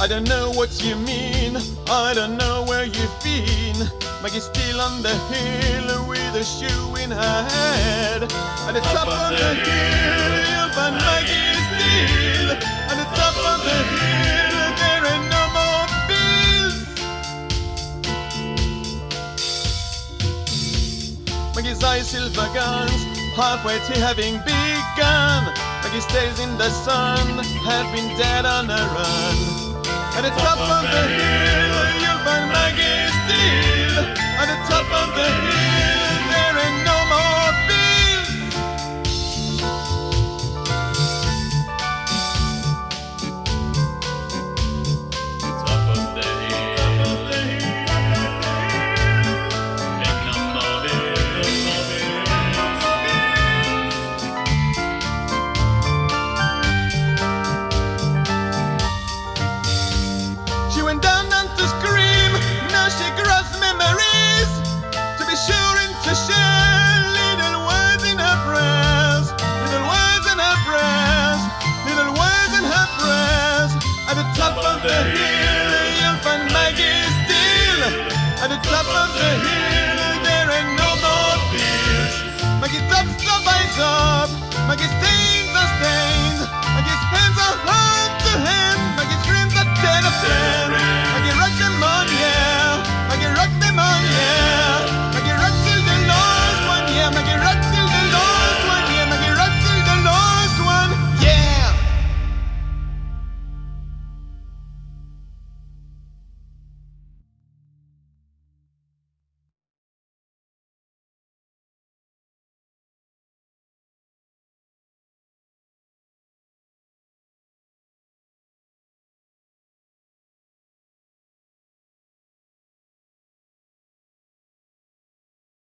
I don't know what you mean, I don't know where you've been. Maggie's still on the hill with a shoe in her head. At the top of the hill, you'll find Maggie still. At the top of the hill, there ain't no more bills. Maggie's eyes silver guns, halfway to having begun. Maggie stays in the sun, had been dead on a run. At it's up on the hill, you'll find there